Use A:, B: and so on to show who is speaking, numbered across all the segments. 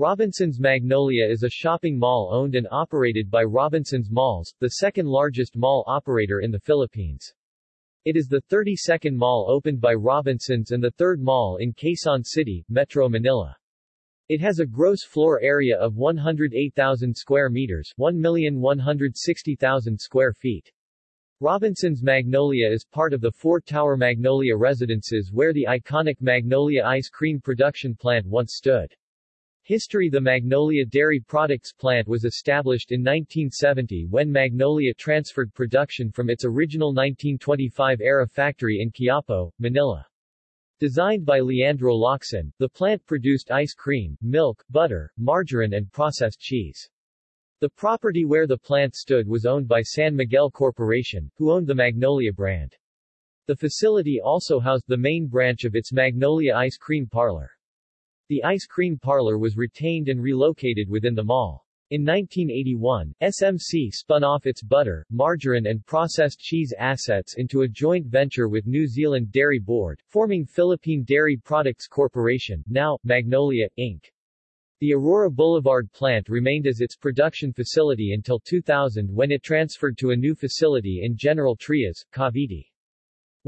A: Robinson's Magnolia is a shopping mall owned and operated by Robinson's Malls, the second largest mall operator in the Philippines. It is the 32nd mall opened by Robinsons and the third mall in Quezon City, Metro Manila. It has a gross floor area of 108,000 square meters 1,160,000 square feet. Robinson's Magnolia is part of the four-tower Magnolia residences where the iconic Magnolia ice cream production plant once stood. History The Magnolia Dairy Products plant was established in 1970 when Magnolia transferred production from its original 1925-era factory in Quiapo, Manila. Designed by Leandro Locsin, the plant produced ice cream, milk, butter, margarine and processed cheese. The property where the plant stood was owned by San Miguel Corporation, who owned the Magnolia brand. The facility also housed the main branch of its Magnolia Ice Cream Parlor. The ice cream parlor was retained and relocated within the mall. In 1981, SMC spun off its butter, margarine and processed cheese assets into a joint venture with New Zealand Dairy Board, forming Philippine Dairy Products Corporation, now, Magnolia, Inc. The Aurora Boulevard plant remained as its production facility until 2000 when it transferred to a new facility in General Trias, Cavite.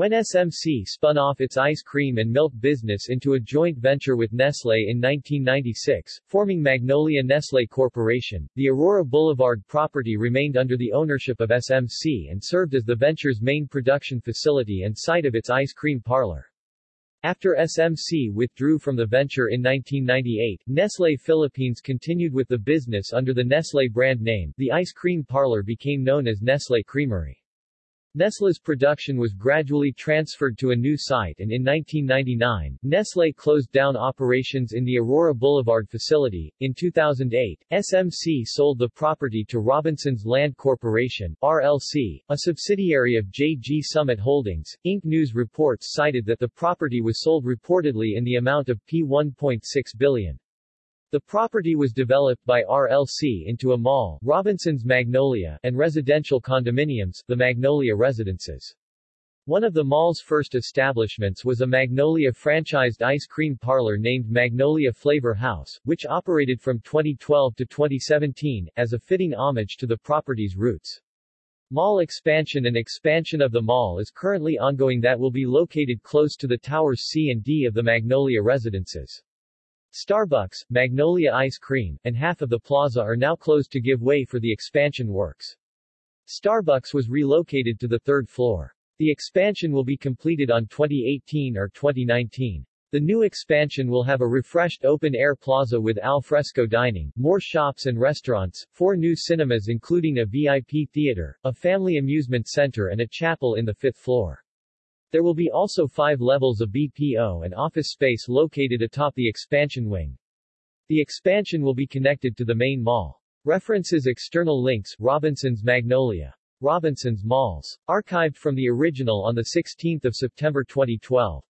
A: When SMC spun off its ice cream and milk business into a joint venture with Nestle in 1996, forming Magnolia Nestle Corporation, the Aurora Boulevard property remained under the ownership of SMC and served as the venture's main production facility and site of its ice cream parlor. After SMC withdrew from the venture in 1998, Nestle Philippines continued with the business under the Nestle brand name. The ice cream parlor became known as Nestle Creamery. Nestlé's production was gradually transferred to a new site and in 1999, Nestlé closed down operations in the Aurora Boulevard facility. In 2008, SMC sold the property to Robinsons Land Corporation, RLC, a subsidiary of JG Summit Holdings. Inc. News reports cited that the property was sold reportedly in the amount of P1.6 billion. The property was developed by RLC into a mall, Robinson's Magnolia, and residential condominiums, the Magnolia Residences. One of the mall's first establishments was a Magnolia franchised ice cream parlor named Magnolia Flavor House, which operated from 2012 to 2017, as a fitting homage to the property's roots. Mall expansion and expansion of the mall is currently ongoing that will be located close to the towers C and D of the Magnolia Residences. Starbucks, Magnolia Ice Cream, and half of the plaza are now closed to give way for the expansion works. Starbucks was relocated to the third floor. The expansion will be completed on 2018 or 2019. The new expansion will have a refreshed open-air plaza with al fresco dining, more shops and restaurants, four new cinemas including a VIP theater, a family amusement center and a chapel in the fifth floor. There will be also five levels of BPO and office space located atop the expansion wing. The expansion will be connected to the main mall. References External links Robinson's Magnolia. Robinson's Malls. Archived from the original on 16 September 2012.